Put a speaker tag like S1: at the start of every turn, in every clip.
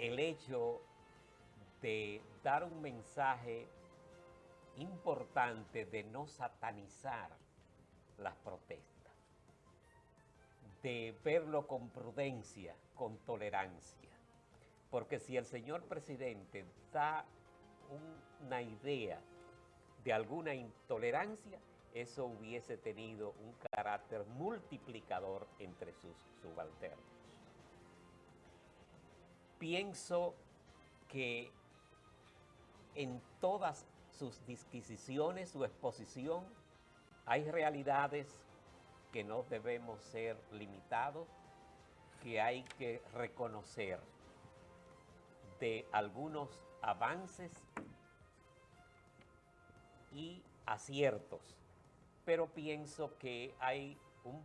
S1: el hecho de dar un mensaje importante de no satanizar las protestas, de verlo con prudencia, con tolerancia. Porque si el señor presidente da una idea de alguna intolerancia, eso hubiese tenido un carácter multiplicador entre sus subalternos. Pienso que en todas sus disquisiciones, su exposición, hay realidades que no debemos ser limitados, que hay que reconocer de algunos avances y aciertos, pero pienso que hay un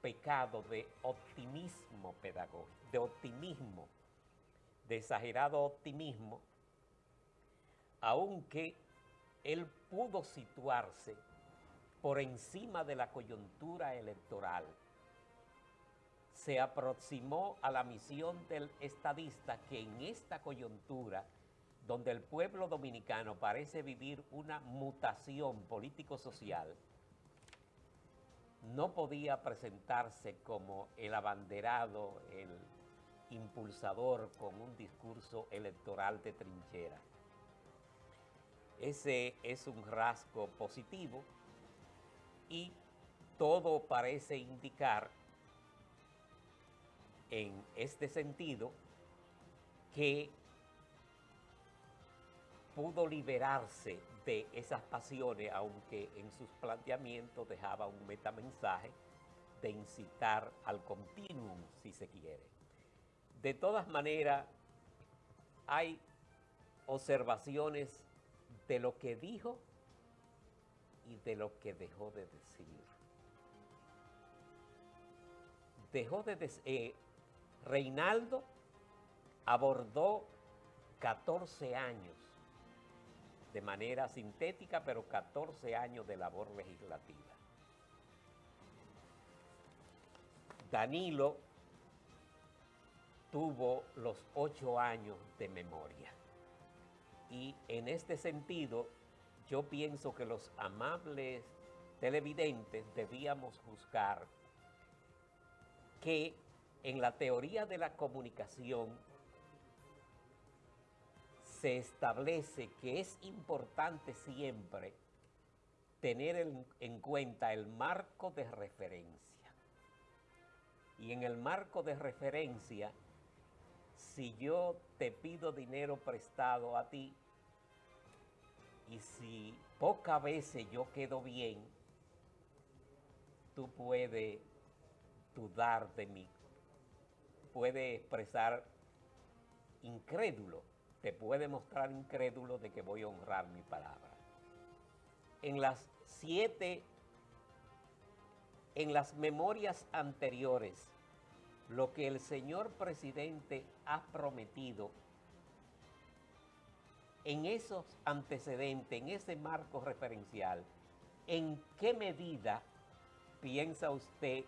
S1: pecado de optimismo pedagógico, de optimismo, de exagerado optimismo, aunque él pudo situarse por encima de la coyuntura electoral, se aproximó a la misión del estadista que en esta coyuntura, donde el pueblo dominicano parece vivir una mutación político-social, no podía presentarse como el abanderado, el impulsador con un discurso electoral de trinchera. Ese es un rasgo positivo y todo parece indicar en este sentido que pudo liberarse de esas pasiones, aunque en sus planteamientos dejaba un metamensaje de incitar al continuum, si se quiere. De todas maneras, hay observaciones de lo que dijo y de lo que dejó de decir. Dejó de decir, eh, Reinaldo abordó 14 años de manera sintética, pero 14 años de labor legislativa. Danilo tuvo los ocho años de memoria. Y en este sentido, yo pienso que los amables televidentes debíamos buscar que en la teoría de la comunicación se establece que es importante siempre tener en, en, cuenta el marco de referencia. Y en el marco de referencia si yo te pido dinero prestado a ti y si pocas veces yo quedo bien, tú puedes dudar de mí, puedes expresar incrédulo, te puede mostrar incrédulo de que voy a honrar mi palabra. En las siete, en las memorias anteriores, lo que el señor presidente ha prometido en esos antecedentes, en ese marco referencial, ¿en qué medida piensa usted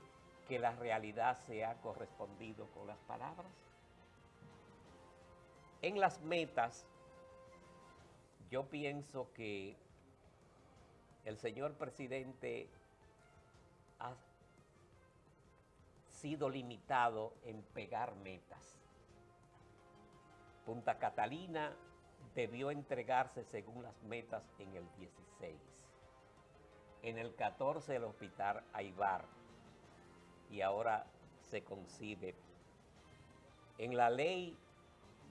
S1: que la realidad se ha correspondido con las palabras? En las metas, yo pienso que el señor presidente sido limitado en pegar metas. Punta Catalina debió entregarse según las metas en el 16. En el 14 el hospital Aibar y ahora se concibe. En la ley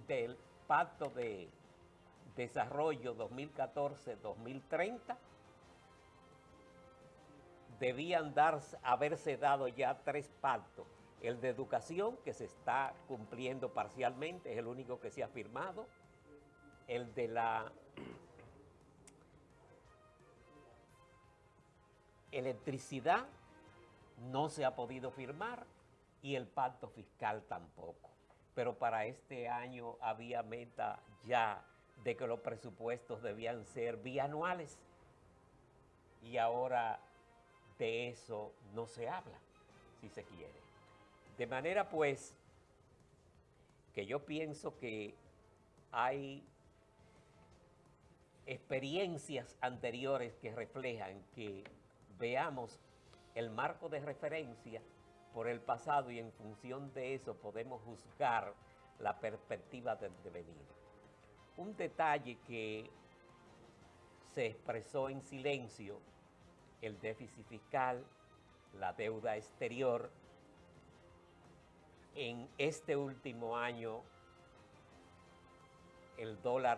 S1: del Pacto de Desarrollo 2014-2030 debían dar, haberse dado ya tres pactos. El de educación, que se está cumpliendo parcialmente, es el único que se ha firmado. El de la electricidad no se ha podido firmar y el pacto fiscal tampoco. Pero para este año había meta ya de que los presupuestos debían ser bianuales y ahora de eso no se habla, si se quiere. De manera pues porque yo pienso que hay experiencias anteriores que reflejan que veamos el marco de referencia por el pasado y en función de eso podemos juzgar la perspectiva del devenir. Un detalle que se expresó en silencio, el déficit fiscal, la deuda exterior, en este último año el dólar